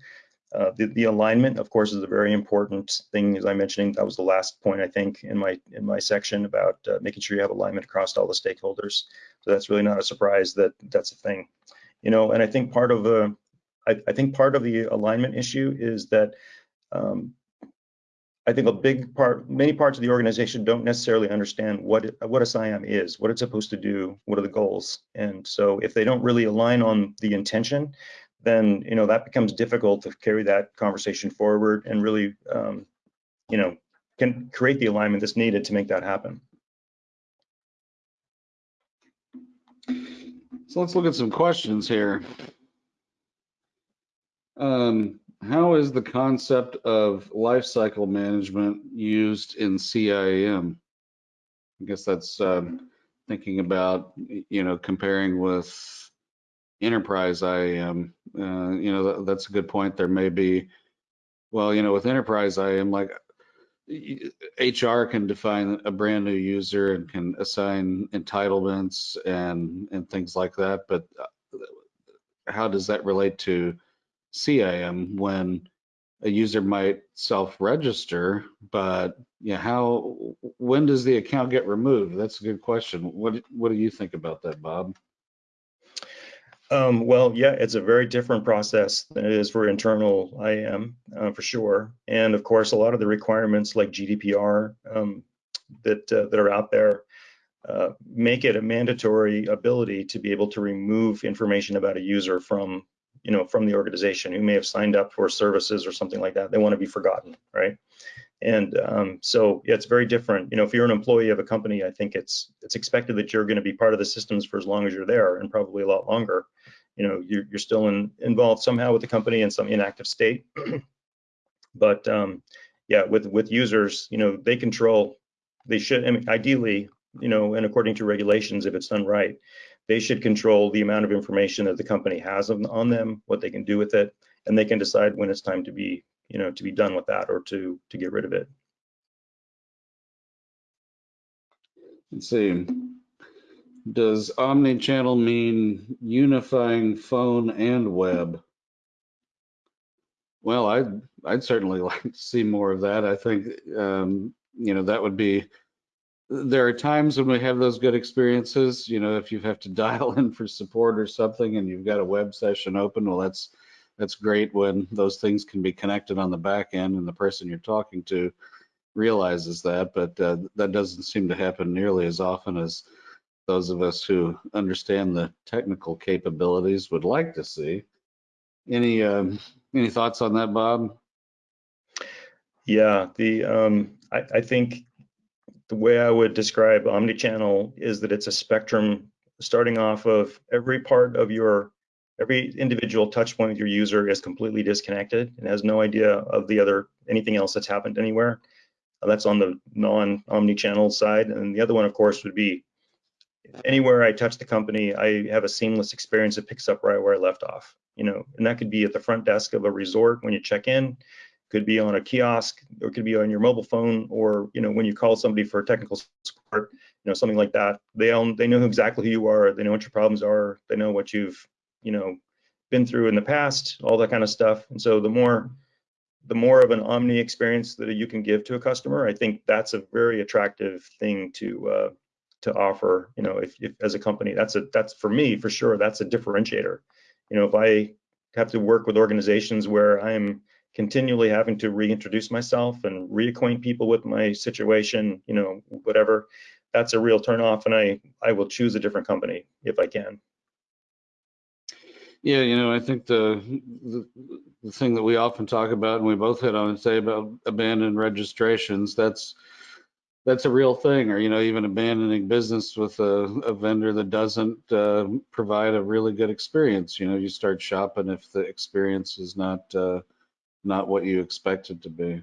Uh, the, the, alignment, of course, is a very important thing. As I mentioned, that was the last point I think in my in my section about uh, making sure you have alignment across all the stakeholders. So that's really not a surprise that that's a thing, you know. And I think part of the I, I think part of the alignment issue is that um, I think a big part, many parts of the organization don't necessarily understand what it, what a CIAM is, what it's supposed to do, what are the goals, and so if they don't really align on the intention, then you know that becomes difficult to carry that conversation forward and really, um, you know, can create the alignment that's needed to make that happen. So let's look at some questions here. Um, how is the concept of lifecycle management used in CIAM? I guess that's um, thinking about, you know, comparing with enterprise IAM. Uh, you know, that, that's a good point. There may be, well, you know, with enterprise IAM, like HR can define a brand new user and can assign entitlements and and things like that. But uh, how does that relate to CIAM when a user might self-register, but yeah, how when does the account get removed? That's a good question. What what do you think about that, Bob? Um, well, yeah, it's a very different process than it is for internal IAM uh, for sure. And of course, a lot of the requirements like GDPR um, that uh, that are out there uh, make it a mandatory ability to be able to remove information about a user from you know, from the organization who may have signed up for services or something like that. They want to be forgotten, right? And um, so yeah, it's very different. You know, if you're an employee of a company, I think it's it's expected that you're going to be part of the systems for as long as you're there, and probably a lot longer. You know, you're, you're still in, involved somehow with the company in some inactive state. *clears throat* but um, yeah, with with users, you know, they control. They should I mean, ideally, you know, and according to regulations, if it's done right, they should control the amount of information that the company has on, them, what they can do with it, and they can decide when it's time to be, you know, to be done with that or to to get rid of it. Let's see. Does omni-channel mean unifying phone and web? Well, I'd, I'd certainly *laughs* like to see more of that. I think, um, you know, that would be, there are times when we have those good experiences, you know, if you have to *laughs* dial in for support or something and you've got a web session open, well, that's, that's great when those things can be connected on the back end and the person you're talking to realizes that, but uh, that doesn't seem to happen nearly as often as those of us who understand the technical capabilities would like to see. Any um, any thoughts on that, Bob? Yeah, the um, I, I think the way I would describe omnichannel is that it's a spectrum starting off of every part of your every individual touch point with your user is completely disconnected and has no idea of the other anything else that's happened anywhere. Uh, that's on the non-omni-channel side. And the other one, of course, would be anywhere I touch the company, I have a seamless experience that picks up right where I left off. You know, and that could be at the front desk of a resort when you check in, could be on a kiosk, or could be on your mobile phone, or you know, when you call somebody for technical support, you know, something like that. They own, they know exactly who you are, they know what your problems are, they know what you've, you know, been through in the past, all that kind of stuff. And so the more the more of an omni experience that you can give to a customer, I think that's a very attractive thing to uh, to offer. You know, if, if as a company, that's a that's for me for sure. That's a differentiator. You know, if I have to work with organizations where I'm continually having to reintroduce myself and reacquaint people with my situation, you know, whatever, that's a real turnoff, and I I will choose a different company if I can. Yeah, you know, I think the, the, the thing that we often talk about, and we both hit on and say about abandoned registrations, that's that's a real thing. Or you know, even abandoning business with a, a vendor that doesn't uh, provide a really good experience. You know, you start shopping if the experience is not uh, not what you expect it to be.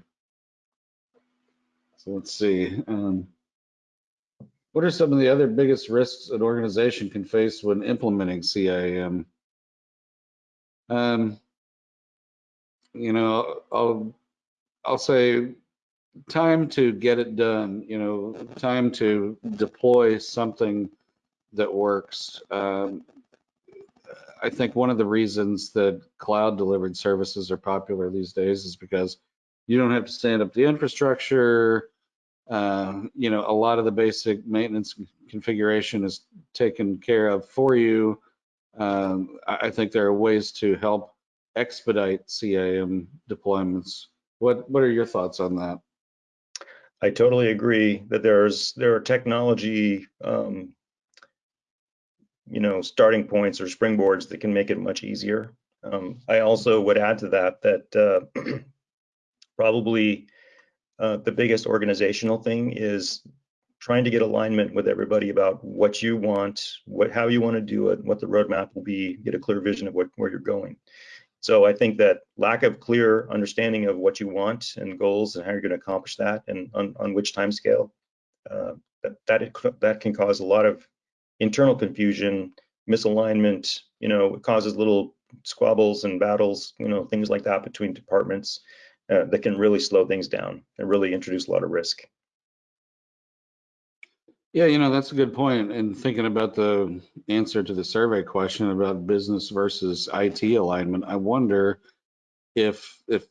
So let's see. Um, what are some of the other biggest risks an organization can face when implementing CIAM? Um, you know, I'll I'll say time to get it done. You know, time to deploy something that works. Um, I think one of the reasons that cloud delivered services are popular these days is because you don't have to stand up the infrastructure. Um, you know, a lot of the basic maintenance configuration is taken care of for you. Um, I, think there are ways to help expedite CIAM deployments. What what are your thoughts on that? I totally agree that there's there are technology, um, you know, starting points or springboards that can make it much easier. Um, I also would add to that that uh, *clears throat* probably uh, the biggest organizational thing is trying to get alignment with everybody about what you want, what how you want to do it, what the roadmap will be, get a clear vision of what, where you're going. So I think that lack of clear understanding of what you want and goals and how you're going to accomplish that and on, on which time scale, uh, that that, that can cause a lot of internal confusion, misalignment. You know, it causes little squabbles and battles. You know, things like that between departments uh, that can really slow things down and really introduce a lot of risk. Yeah, you know, that's a good point. And thinking about the answer to the survey question about business versus IT alignment, I wonder if if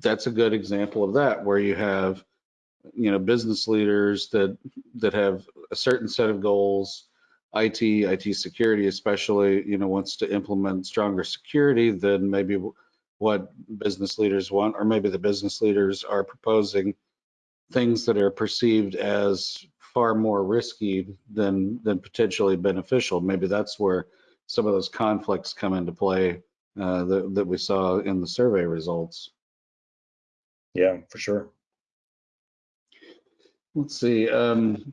that's a good example of that, where you have, you know, business leaders that that have a certain set of goals, IT, IT security especially, you know, wants to implement stronger security than maybe what business leaders want, or maybe the business leaders are proposing things that are perceived as far more risky than than potentially beneficial. Maybe that's where some of those conflicts come into play uh, that, that we saw in the survey results. Yeah, for sure. Let's see. Um,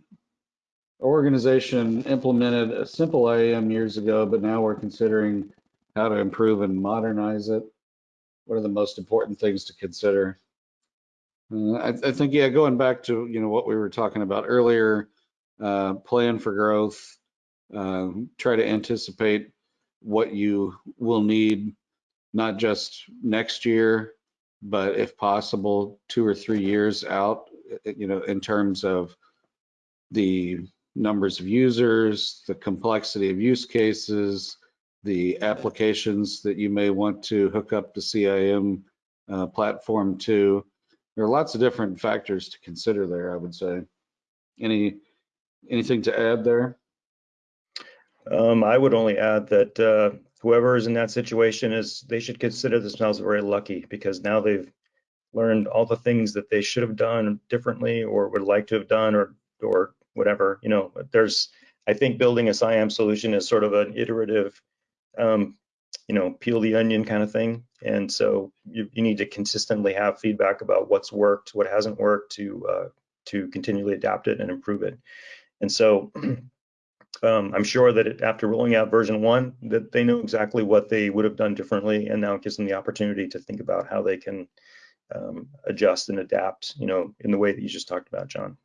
organization implemented a simple IAM years ago, but now we're considering how to improve and modernize it. What are the most important things to consider? Uh, I, I, think, yeah, going back to, you know, what we were talking about earlier, uh, plan for growth, uh, try to anticipate what you will need, not just next year, but if possible, two or three years out, you know, in terms of the numbers of users, the complexity of use cases, the applications that you may want to hook up the CIAM uh, platform to. There are lots of different factors to consider there, I would say. Any, anything to add there? Um, I would only add that uh, whoever is in that situation is they should consider themselves very lucky because now they've learned all the things that they should have done differently or would like to have done or or whatever. You know, there's I think building a CIAM solution is sort of an iterative, um, you know, peel the onion kind of thing. And so you, you need to consistently have feedback about what's worked, what hasn't worked to uh, to continually adapt it and improve it. And so *clears throat* um, I'm sure that it, after rolling out version one, that they know exactly what they would have done differently, and now it gives them the opportunity to think about how they can um, adjust and adapt, you know, in the way that you just talked about, John.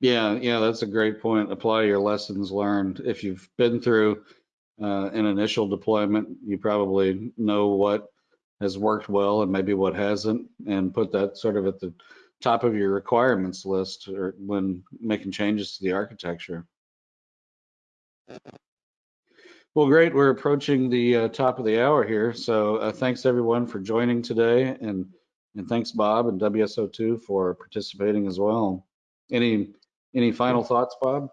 Yeah, yeah, that's a great point. Apply your lessons learned. If you've been through uh, an initial deployment, you probably know what has worked well and maybe what hasn't, and put that sort of at the top of your requirements list or when making changes to the architecture. Well, great. We're approaching the uh, top of the hour here. So uh, thanks everyone for joining today and, and thanks Bob and WSO2 for participating as well. Any, any final thoughts, Bob?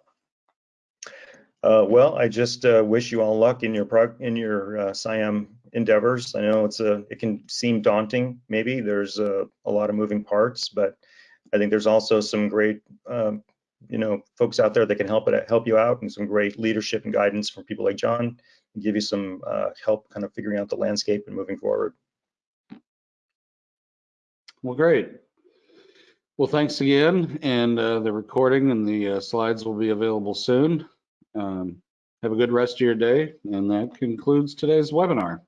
Uh, well, I just uh, wish you all luck in your prog- in your uh, CIAM endeavors. I know it's a it can seem daunting. Maybe there's a, a lot of moving parts, but I think there's also some great um, you know folks out there that can help it help you out, and some great leadership and guidance from people like John, and give you some uh, help kind of figuring out the landscape and moving forward. Well, great. Well, thanks again. And uh, the recording and the uh, slides will be available soon. Um, have a good rest of your day. And that concludes today's webinar.